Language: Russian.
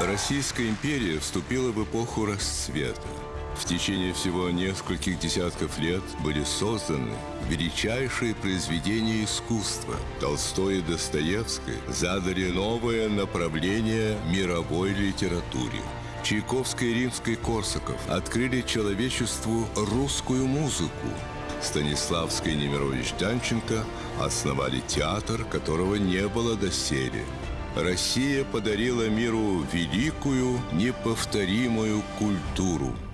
Российская империя вступила в эпоху расцвета. В течение всего нескольких десятков лет были созданы величайшие произведения искусства. Толстой и Достоевский задали новое направление мировой литературе. Чайковский и Римский Корсаков открыли человечеству русскую музыку. Станиславский и Немирович Данченко основали театр, которого не было доселе. Россия подарила миру великую, неповторимую культуру –